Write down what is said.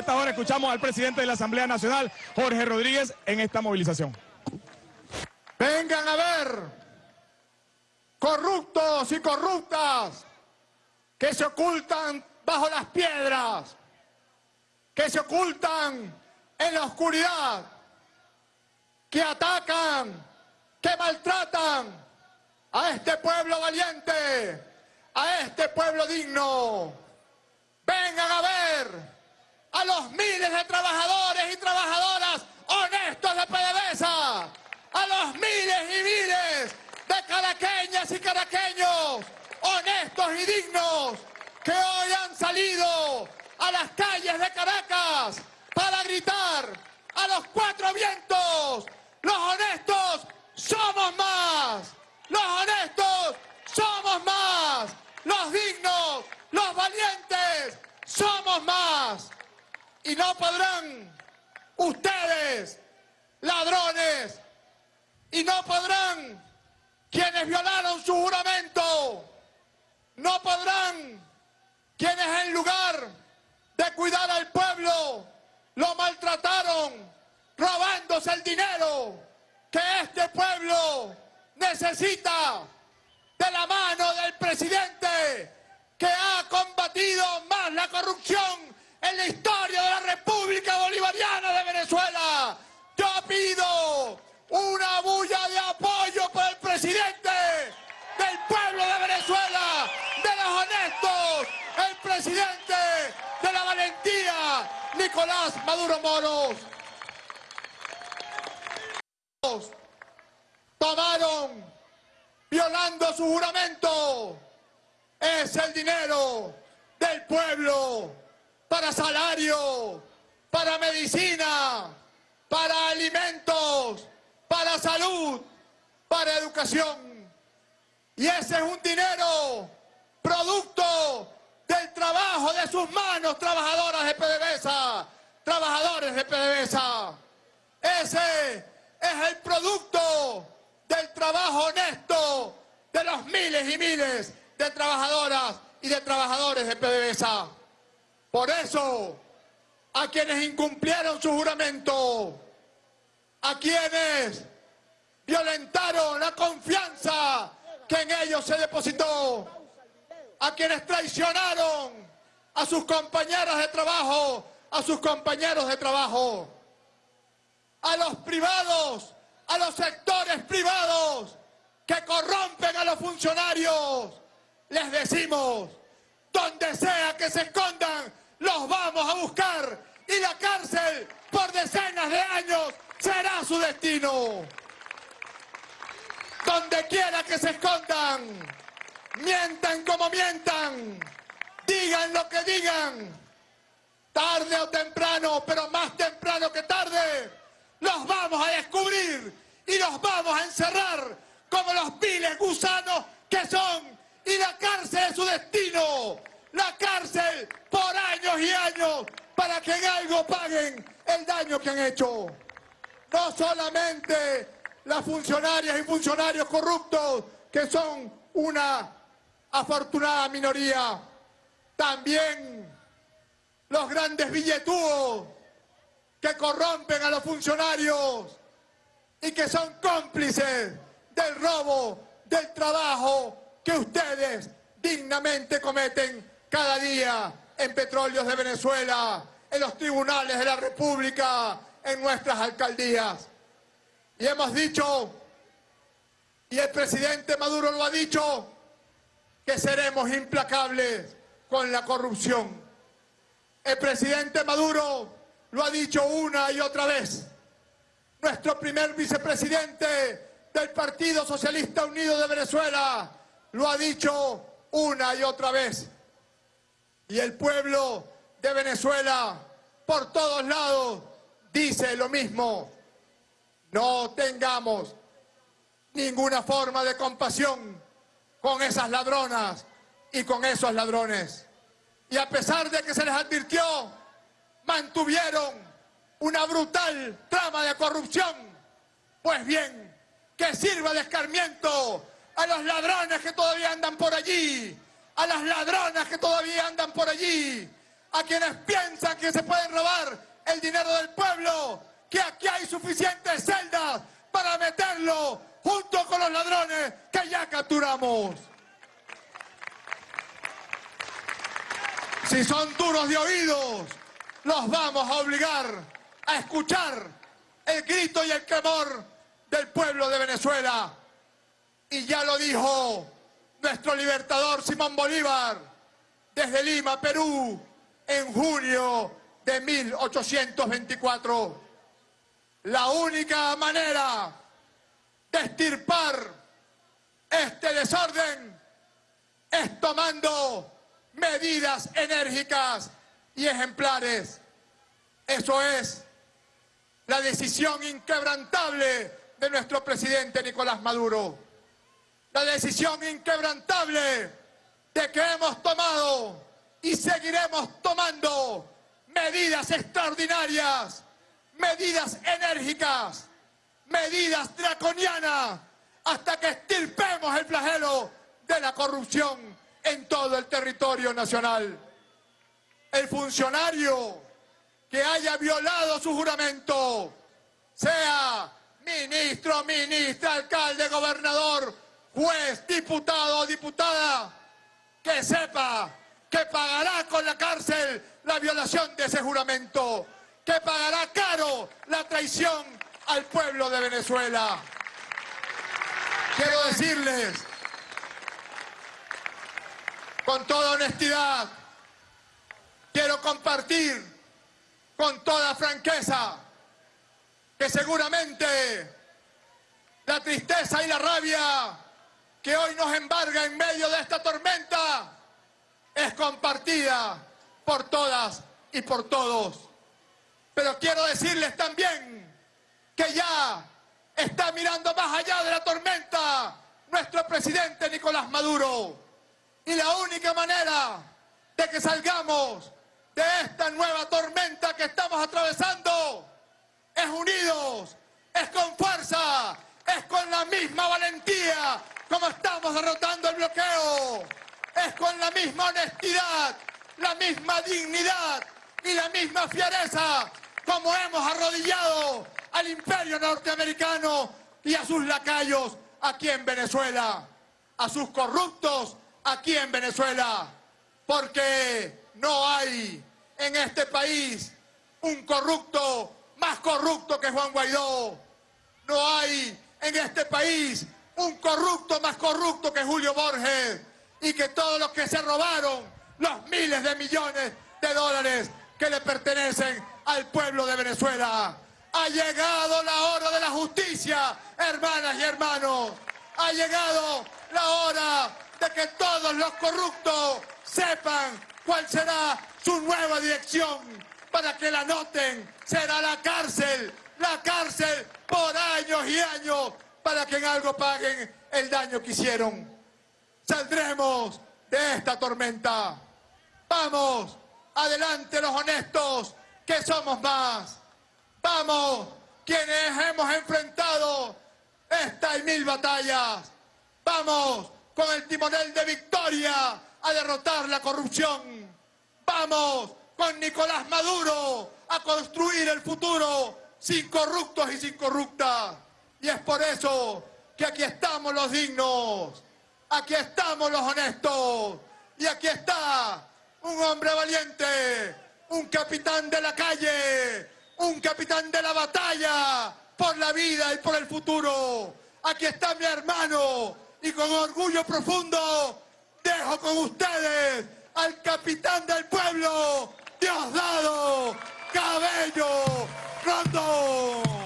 esta hora escuchamos al presidente de la Asamblea Nacional, Jorge Rodríguez, en esta movilización. Vengan a ver, corruptos y corruptas, que se ocultan bajo las piedras, que se ocultan en la oscuridad, que atacan, que maltratan a este pueblo valiente, a este pueblo digno. Vengan a ver a los miles de trabajadores y trabajadoras honestos de PDVSA, a los miles y miles de caraqueñas y caraqueños honestos y dignos que hoy han salido a las calles de Caracas para gritar a los cuatro vientos, los honestos somos más, los honestos somos más, los dignos, los valientes somos más. Y no podrán ustedes, ladrones, y no podrán quienes violaron su juramento, no podrán quienes en lugar de cuidar al pueblo lo maltrataron robándose el dinero que este pueblo necesita de la mano del presidente que ha combatido más la corrupción en la historia de la República Bolivariana de Venezuela. Yo pido una bulla de apoyo para el presidente del pueblo de Venezuela, de los honestos, el presidente de la valentía, Nicolás Maduro Moros. Tomaron, violando su juramento, es el dinero del pueblo para salario, para medicina, para alimentos, para salud, para educación. Y ese es un dinero producto del trabajo de sus manos, trabajadoras de PDVSA, trabajadores de PDVSA. Ese es el producto del trabajo honesto de los miles y miles de trabajadoras y de trabajadores de PDVSA. Por eso, a quienes incumplieron su juramento, a quienes violentaron la confianza que en ellos se depositó, a quienes traicionaron a sus compañeras de trabajo, a sus compañeros de trabajo, a los privados, a los sectores privados que corrompen a los funcionarios, les decimos, donde sea que se escondan, los vamos a buscar y la cárcel por decenas de años será su destino. Donde quiera que se escondan, mientan como mientan, digan lo que digan, tarde o temprano, pero más temprano que tarde, los vamos a descubrir y los vamos a encerrar como los piles gusanos que son y la cárcel es su destino. La cárcel por años y años para que en algo paguen el daño que han hecho. No solamente las funcionarias y funcionarios corruptos, que son una afortunada minoría, también los grandes billetudos que corrompen a los funcionarios y que son cómplices del robo, del trabajo que ustedes dignamente cometen cada día en petróleos de Venezuela, en los tribunales de la República, en nuestras alcaldías. Y hemos dicho, y el presidente Maduro lo ha dicho, que seremos implacables con la corrupción. El presidente Maduro lo ha dicho una y otra vez. Nuestro primer vicepresidente del Partido Socialista Unido de Venezuela, lo ha dicho una y otra vez. Y el pueblo de Venezuela, por todos lados, dice lo mismo. No tengamos ninguna forma de compasión con esas ladronas y con esos ladrones. Y a pesar de que se les advirtió, mantuvieron una brutal trama de corrupción. Pues bien, que sirva de escarmiento a los ladrones que todavía andan por allí, a las ladronas que todavía andan por allí, a quienes piensan que se pueden robar el dinero del pueblo, que aquí hay suficientes celdas para meterlo junto con los ladrones que ya capturamos. Si son duros de oídos, los vamos a obligar a escuchar el grito y el clamor del pueblo de Venezuela. Y ya lo dijo nuestro libertador Simón Bolívar desde Lima, Perú, en junio de 1824. La única manera de estirpar este desorden es tomando medidas enérgicas y ejemplares. Eso es la decisión inquebrantable de nuestro presidente Nicolás Maduro. La decisión inquebrantable de que hemos tomado y seguiremos tomando medidas extraordinarias, medidas enérgicas, medidas draconianas, hasta que estirpemos el flagelo de la corrupción en todo el territorio nacional. El funcionario que haya violado su juramento, sea ministro, ministra, alcalde, gobernador, juez, diputado o diputada, que sepa que pagará con la cárcel la violación de ese juramento, que pagará caro la traición al pueblo de Venezuela. Quiero decirles con toda honestidad, quiero compartir con toda franqueza que seguramente la tristeza y la rabia que hoy nos embarga en medio de esta tormenta es compartida por todas y por todos. Pero quiero decirles también que ya está mirando más allá de la tormenta nuestro presidente Nicolás Maduro. Y la única manera de que salgamos de esta nueva tormenta que estamos atravesando es unidos, es con fuerza, es con la misma valentía como estamos derrotando el bloqueo, es con la misma honestidad, la misma dignidad y la misma fiereza como hemos arrodillado al imperio norteamericano y a sus lacayos aquí en Venezuela, a sus corruptos aquí en Venezuela, porque no hay en este país un corrupto más corrupto que Juan Guaidó. No hay en este país un corrupto más corrupto que Julio Borges y que todos los que se robaron los miles de millones de dólares que le pertenecen al pueblo de Venezuela. Ha llegado la hora de la justicia, hermanas y hermanos. Ha llegado la hora de que todos los corruptos sepan cuál será su nueva dirección para que la noten. Será la cárcel, la cárcel por años y años para que en algo paguen el daño que hicieron. Saldremos de esta tormenta. Vamos, adelante los honestos, que somos más. Vamos, quienes hemos enfrentado esta y mil batallas. Vamos, con el timonel de victoria a derrotar la corrupción. Vamos con Nicolás Maduro a construir el futuro sin corruptos y sin corruptas. Y es por eso que aquí estamos los dignos, aquí estamos los honestos y aquí está un hombre valiente, un capitán de la calle, un capitán de la batalla por la vida y por el futuro. Aquí está mi hermano, y con orgullo profundo dejo con ustedes al capitán del pueblo, Diosdado Cabello Rondón.